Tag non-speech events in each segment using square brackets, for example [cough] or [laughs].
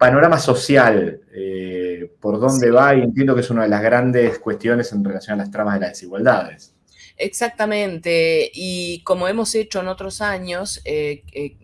panorama social, eh, por dónde va, y entiendo que es una de las grandes cuestiones en relación a las tramas de las desigualdades. Exactamente, y como hemos hecho en otros años, eh, eh,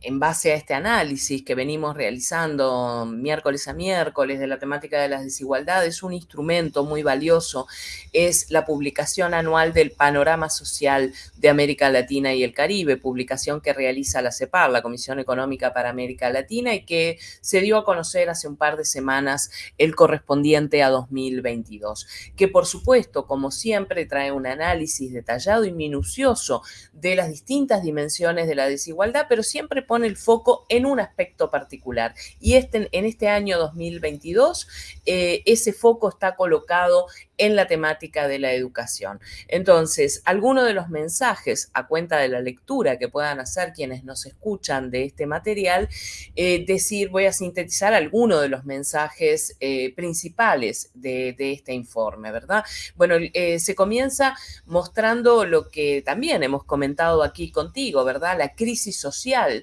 en base a este análisis que venimos realizando miércoles a miércoles de la temática de las desigualdades, un instrumento muy valioso es la publicación anual del Panorama Social de América Latina y el Caribe, publicación que realiza la CEPAR, la Comisión Económica para América Latina, y que se dio a conocer hace un par de semanas el correspondiente a 2022, que por supuesto, como siempre, trae un análisis detallado y minucioso de las distintas dimensiones de la desigualdad, pero siempre pone el foco en un aspecto particular. Y este, en este año 2022, eh, ese foco está colocado en la temática de la educación. Entonces, algunos de los mensajes a cuenta de la lectura que puedan hacer quienes nos escuchan de este material, eh, decir, voy a sintetizar algunos de los mensajes eh, principales de, este informe, ¿verdad? Bueno, eh, se comienza mostrando lo que también hemos comentado aquí contigo, ¿verdad? La crisis social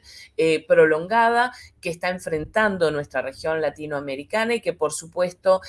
prolongada que está enfrentando nuestra región latinoamericana y que por supuesto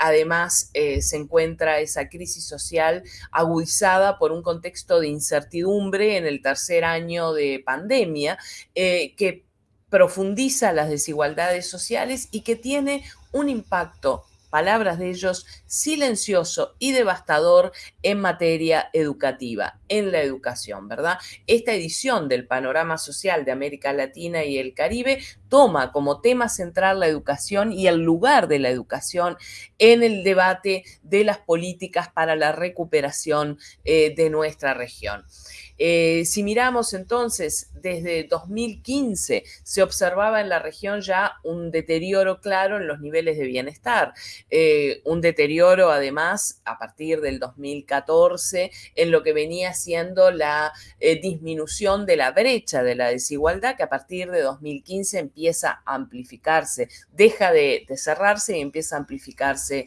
además se encuentra esa crisis social agudizada por un contexto de incertidumbre en el tercer año de pandemia eh, que profundiza las desigualdades sociales y que tiene un impacto palabras de ellos, silencioso y devastador en materia educativa, en la educación, ¿verdad? Esta edición del Panorama Social de América Latina y el Caribe toma como tema central la educación y el lugar de la educación en el debate de las políticas para la recuperación eh, de nuestra región. Eh, si miramos entonces desde 2015 se observaba en la región ya un deterioro claro en los niveles de bienestar, eh, un deterioro además a partir del 2014 en lo que venía siendo la disminución de la brecha de la desigualdad que a partir de 2015 empieza a amplificarse, deja de, cerrarse y empieza a amplificarse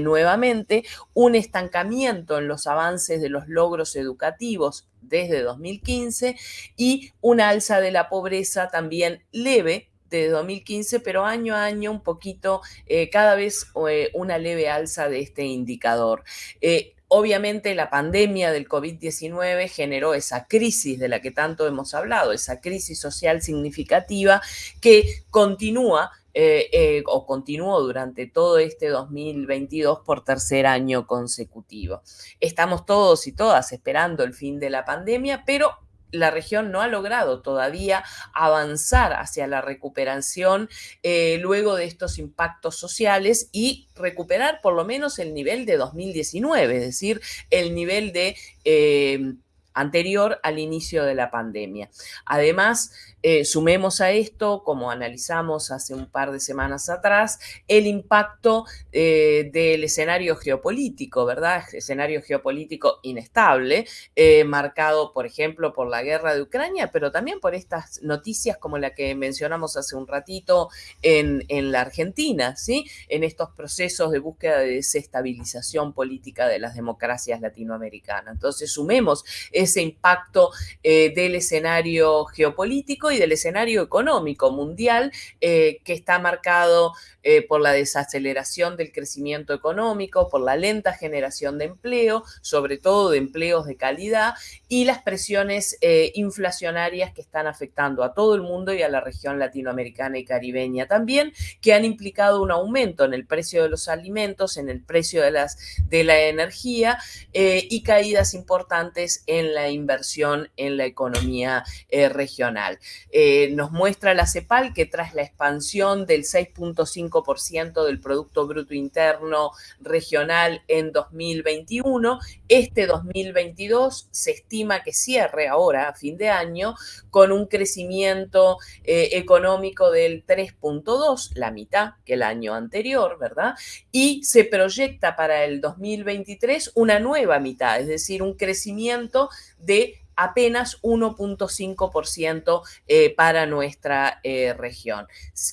nuevamente, un estancamiento en los avances de los logros educativos desde 2015 y una alza de la pobreza también leve de 2015, pero año a año un poquito, eh, cada vez eh, una leve alza de este indicador. Eh, obviamente la pandemia del COVID-19 generó esa crisis de la que tanto hemos hablado, esa crisis social significativa que continúa o continuó durante todo este 2022 por tercer año consecutivo. Estamos todos y todas esperando el fin de la pandemia, pero la región no ha logrado todavía avanzar hacia la recuperación eh, luego de estos impactos sociales y recuperar por lo menos el nivel de 2019, es decir, el nivel de anterior al inicio de la pandemia. Además, eh, sumemos a esto, como analizamos hace un par de semanas atrás, el impacto eh, del escenario geopolítico, ¿verdad? Escenario geopolítico inestable, eh, marcado, por ejemplo, por la guerra de Ucrania, pero también por estas noticias como la que mencionamos hace un ratito en, en la Argentina, ¿sí? En estos procesos de búsqueda de desestabilización política de las democracias latinoamericanas. Entonces, sumemos ese impacto del escenario geopolítico y del escenario económico mundial eh, que está marcado eh, por la desaceleración del crecimiento económico, por la lenta generación de empleo, sobre todo de empleos de calidad, y las presiones eh, inflacionarias que están afectando a todo el mundo y a la región latinoamericana y caribeña también, que han implicado un aumento en el precio de los alimentos, en el precio de, las, de la energía y caídas importantes en la inversión en la economía regional. Eh, nos muestra la CEPAL que tras la expansión del 6.5% del Producto Bruto Interno Regional en 2021, este 2022 se estima que cierre ahora a fin de año con un crecimiento eh, económico del 3.2, la mitad que el año anterior, ¿verdad? Y se proyecta para el 2023 una nueva mitad, es decir, un crecimiento de apenas 1.5% eh, para nuestra eh, región.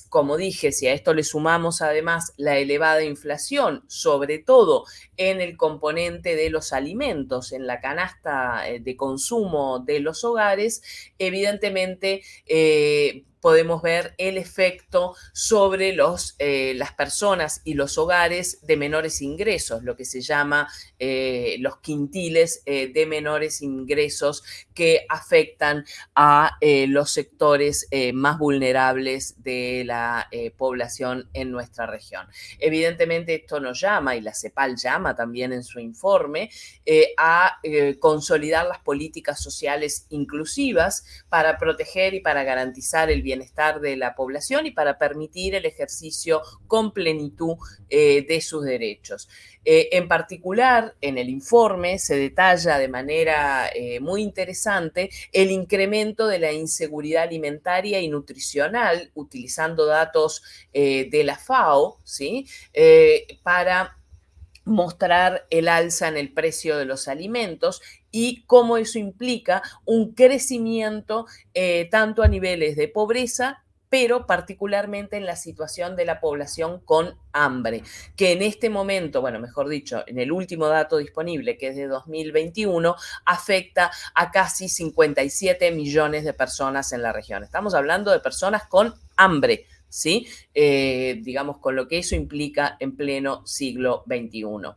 Como dije, si a esto le sumamos además la elevada inflación, sobre todo en el componente de los alimentos, en la canasta eh, de consumo de los hogares, evidentemente podemos ver el efecto sobre los, eh, las personas y los hogares de menores ingresos, lo que se llama eh, los quintiles eh, de menores ingresos que afectan a los sectores más vulnerables de la población en nuestra región. Evidentemente esto nos llama, y la CEPAL llama también en su informe, a consolidar las políticas sociales inclusivas para proteger y para garantizar el bienestar de la población y para permitir el ejercicio con plenitud eh, de sus derechos. Eh, en particular, en el informe se detalla de manera eh, muy interesante el incremento de la inseguridad alimentaria y nutricional, utilizando datos de la FAO, ¿sí? para mostrar el alza en el precio de los alimentos y cómo eso implica un crecimiento eh, tanto a niveles de pobreza pero particularmente en la situación de la población con hambre, que en este momento, bueno, mejor dicho, en el último dato disponible, que es de 2021, afecta a casi 57 millones de personas en la región. Estamos hablando de personas con hambre, ¿sí? Eh, digamos, con lo que eso implica en pleno siglo XXI.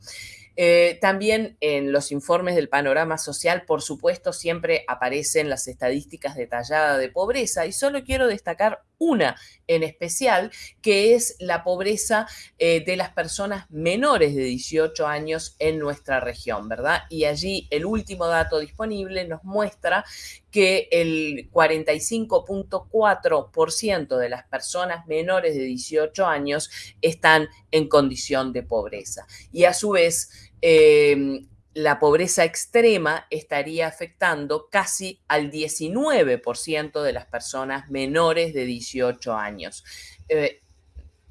Eh, también en los informes del panorama social, por supuesto, siempre aparecen las estadísticas detalladas de pobreza y solo quiero destacar una en especial, que es la pobreza eh, de las personas menores de 18 años en nuestra región, ¿verdad? Y allí el último dato disponible nos muestra que el 45.4% de las personas menores de 18 años están en condición de pobreza. Y a su vez, Em, la pobreza extrema estaría afectando casi al 19% de las personas menores de 18 años. Eh,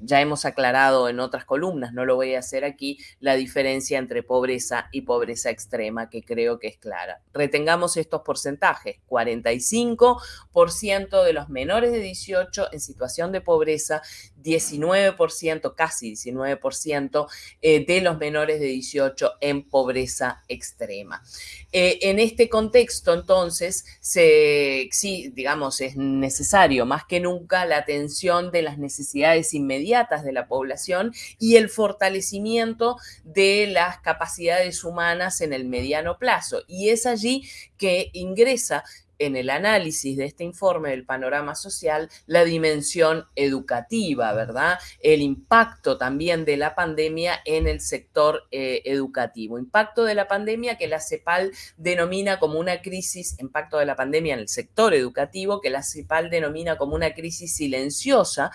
ya hemos aclarado en otras columnas, no lo voy a hacer aquí, la diferencia entre pobreza y pobreza extrema, que creo que es clara. Retengamos estos porcentajes, 45% de los menores de 18 en situación de pobreza, 19%, casi 19% eh, de los menores de 18 en pobreza extrema. Eh, en este contexto, entonces, se, sí, digamos, es necesario más que nunca la atención de las necesidades de la población y el fortalecimiento de las capacidades humanas en el mediano plazo. Y es allí que ingresa en el análisis de este informe del panorama social la dimensión educativa, ¿verdad? El impacto también de la pandemia en el sector eh, educativo. Impacto de la pandemia que la CEPAL denomina como una crisis, impacto de la pandemia en el sector educativo que la CEPAL denomina como una crisis silenciosa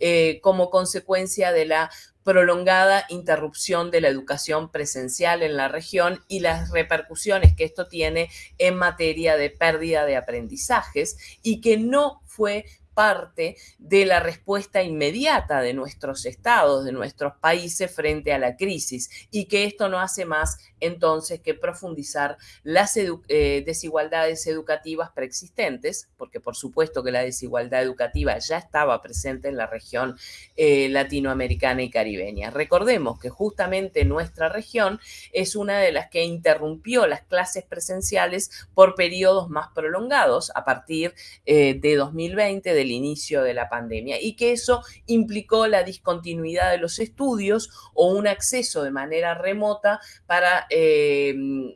eh, como consecuencia de la prolongada interrupción de la educación presencial en la región y las repercusiones que esto tiene en materia de pérdida de aprendizajes y que no fue parte de la respuesta inmediata de nuestros estados, de nuestros países frente a la crisis y que esto no hace más entonces que profundizar las eh, desigualdades educativas preexistentes, porque por supuesto que la desigualdad educativa ya estaba presente en la región eh, latinoamericana y caribeña. Recordemos que justamente nuestra región es una de las que interrumpió las clases presenciales por periodos más prolongados a partir eh, de 2020, del inicio de la pandemia, y que eso implicó la discontinuidad de los estudios o un acceso de manera remota para Em,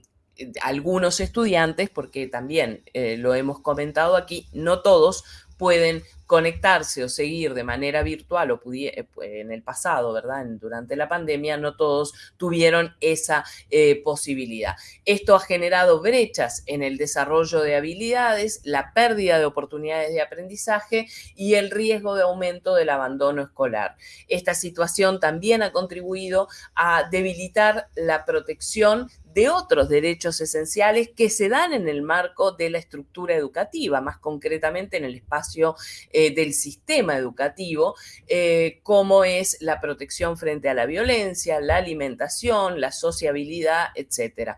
algunos estudiantes, porque también eh, lo hemos comentado aquí, no todos pueden conectarse o seguir de manera virtual o eh, en el pasado, ¿verdad? Durante la pandemia no todos tuvieron esa eh, posibilidad. Esto ha generado brechas en el desarrollo de habilidades, la pérdida de oportunidades de aprendizaje y el riesgo de aumento del abandono escolar. Esta situación también ha contribuido a debilitar la protección de otros derechos esenciales que se dan en el marco de la estructura educativa, más concretamente en el espacio eh, del sistema educativo, eh, como es la protección frente a la violencia, la alimentación, la sociabilidad, etc.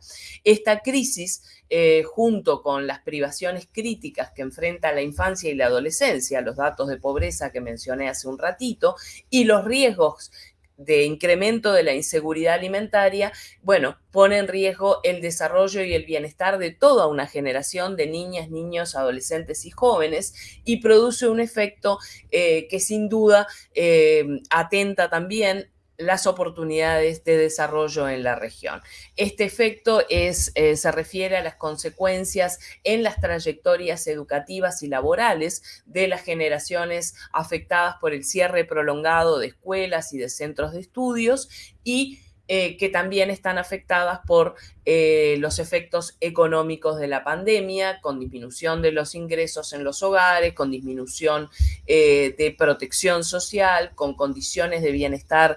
Esta crisis eh, junto con las privaciones críticas que enfrenta la infancia y la adolescencia, los datos de pobreza que mencioné hace un ratito, y los riesgos de incremento de la inseguridad alimentaria, bueno, pone en riesgo el desarrollo y el bienestar de toda una generación de niñas, niños, adolescentes y jóvenes y produce un efecto eh, que sin duda eh, atenta también las oportunidades de desarrollo en la región. Este efecto es, eh, se refiere a las consecuencias en las trayectorias educativas y laborales de las generaciones afectadas por el cierre prolongado de escuelas y de centros de estudios y eh, que también están afectadas por eh, los efectos económicos de la pandemia, con disminución de los ingresos en los hogares, con disminución eh, de protección social, con condiciones de bienestar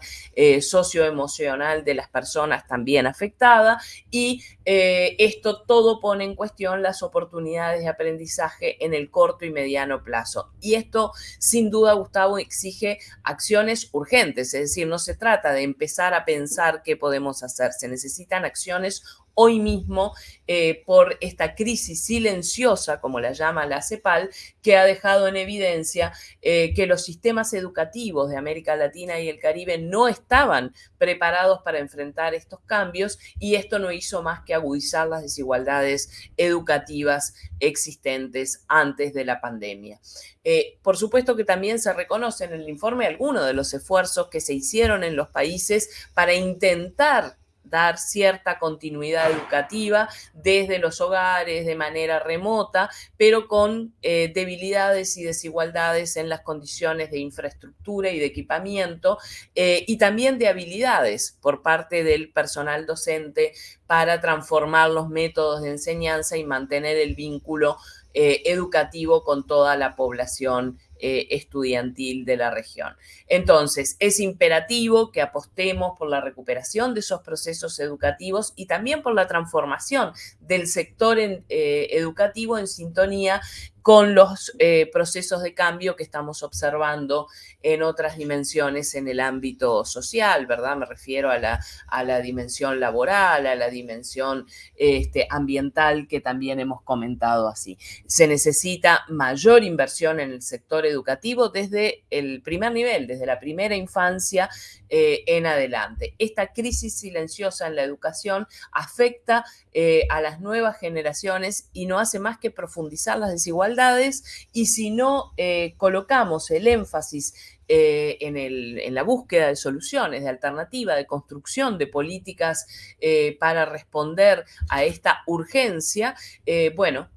socioemocional de las personas también afectadas y esto todo pone en cuestión las oportunidades de aprendizaje en el corto y mediano plazo. Y esto, sin duda, Gustavo, exige acciones urgentes, es decir, no se trata de empezar a pensar qué podemos hacer. Se necesitan acciones hoy mismo eh, por esta crisis silenciosa, como la llama la CEPAL, que ha dejado en evidencia eh, que los sistemas educativos de América Latina y el Caribe no estaban preparados para enfrentar estos cambios y esto no hizo más que agudizar las desigualdades educativas existentes antes de la pandemia. Eh, por supuesto que también se reconoce en el informe algunos de los esfuerzos que se hicieron en los países para intentar dar cierta continuidad educativa desde los hogares de manera remota, pero con eh, debilidades y desigualdades en las condiciones de infraestructura y de equipamiento eh, y también de habilidades por parte del personal docente para transformar los métodos de enseñanza y mantener el vínculo eh, educativo con toda la población eh, estudiantil de la región. Entonces, es imperativo que apostemos por la recuperación de esos procesos educativos y también por la transformación del sector eh, educativo en sintonía con los eh, procesos de cambio que estamos observando en otras dimensiones en el ámbito social, ¿verdad? Me refiero a la, a la dimensión laboral, a la dimensión este, ambiental que también hemos comentado así. Se necesita mayor inversión en el sector educativo desde el primer nivel, desde la primera infancia eh, en adelante. Esta crisis silenciosa en la educación afecta eh, a las nuevas generaciones y no hace más que profundizar las desigualdades y si no eh, colocamos el énfasis en, en, la búsqueda de soluciones, de alternativa, de construcción de políticas para responder a esta urgencia, bueno,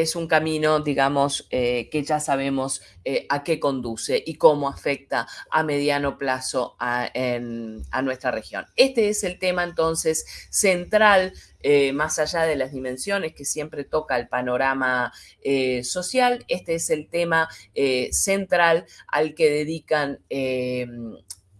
es un camino, digamos, eh, que ya sabemos eh, a qué conduce y cómo afecta a mediano plazo a, nuestra región. Este es el tema entonces central, eh, más allá de las dimensiones que siempre toca el panorama social, este es el tema central al que dedican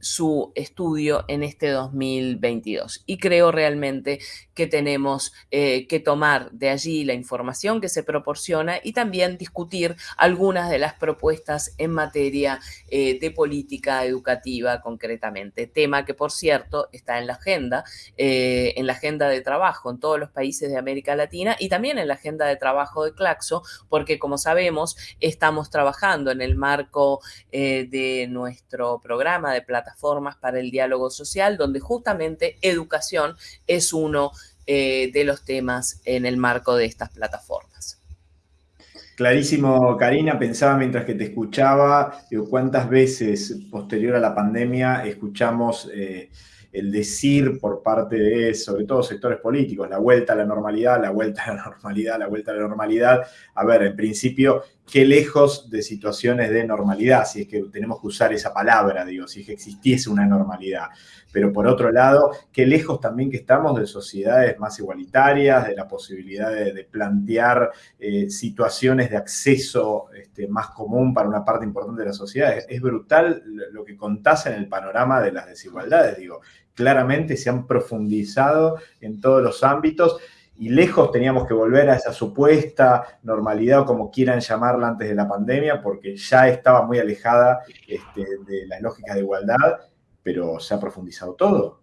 su estudio en este 2022. Y creo realmente que tenemos eh, que tomar de allí la información que se proporciona y también discutir algunas de las propuestas en materia eh, de política educativa concretamente. Tema que, por cierto, está en la agenda, eh, en la agenda de trabajo en todos los países de América Latina y también en la agenda de trabajo de Claxo, porque como sabemos, estamos trabajando en el marco de nuestro programa de plataforma formas para el diálogo social, donde justamente educación es uno eh, de los temas en el marco de estas plataformas. Clarísimo, Karina. Pensaba mientras que te escuchaba, cuántas veces posterior a la pandemia escuchamos eh, el decir por parte de, sobre todo sectores políticos, la vuelta a la normalidad, la vuelta a la [laughs] normalidad, la vuelta a la normalidad. A ver, en principio, qué lejos de situaciones de normalidad, si es que tenemos que usar esa palabra, digo, si es que existiese una normalidad. Pero por otro lado, qué lejos también que estamos de sociedades más igualitarias, de la posibilidad de, plantear eh, situaciones de acceso este, más común para una parte importante de la sociedad. Es, es brutal lo que contás en el panorama de las desigualdades, digo. Claramente se han profundizado en todos los ámbitos y lejos teníamos que volver a esa supuesta normalidad o como quieran llamarla antes de la pandemia, porque ya estaba muy alejada este, de las lógicas de igualdad, pero se ha profundizado todo.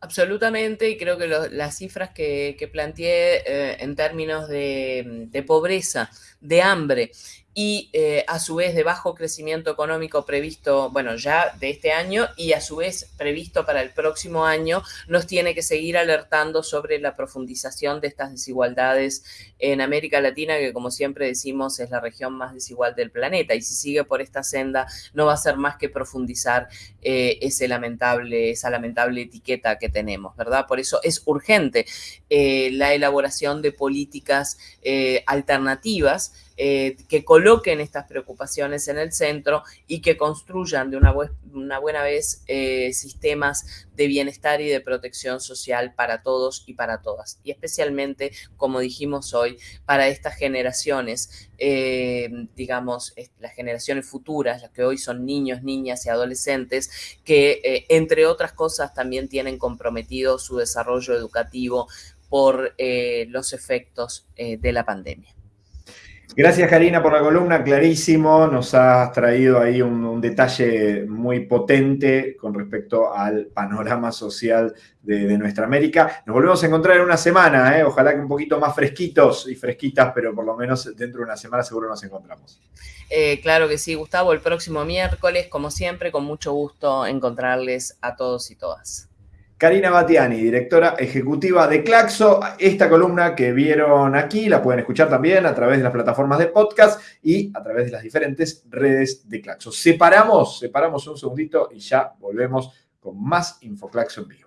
Absolutamente, y creo que las cifras que, planteé eh, en términos de, pobreza, de hambre y eh, a su vez de bajo crecimiento económico previsto, bueno, ya de este año y a su vez previsto para el próximo año, nos tiene que seguir alertando sobre la profundización de estas desigualdades en América Latina, que como siempre decimos es la región más desigual del planeta. Y si sigue por esta senda, no va a ser más que profundizar eh, ese lamentable, esa lamentable etiqueta que tenemos, ¿verdad? Por eso es urgente eh, la elaboración de políticas alternativas eh, que coloquen estas preocupaciones en el centro y que construyan de una, buena vez eh, sistemas de bienestar y de protección social para todos y para todas. Y especialmente, como dijimos hoy, para estas generaciones, eh, digamos, las generaciones futuras, las que hoy son niños, niñas y adolescentes, que entre otras cosas también tienen comprometido su desarrollo educativo por los efectos de la pandemia. Gracias Karina por la columna, clarísimo, nos has traído ahí un, detalle muy potente con respecto al panorama social de, nuestra América. Nos volvemos a encontrar en una semana, ¿eh? ojalá que un poquito más fresquitos y fresquitas, pero por lo menos dentro de una semana seguro nos encontramos. Eh, claro que sí, Gustavo, el próximo miércoles, como siempre, con mucho gusto encontrarles a todos y todas. Karina Batiani, directora ejecutiva de Claxo. Esta columna que vieron aquí la pueden escuchar también a través de las plataformas de podcast y a través de las diferentes redes de Claxo. Separamos, separamos un segundito y ya volvemos con más InfoClaxo en vivo.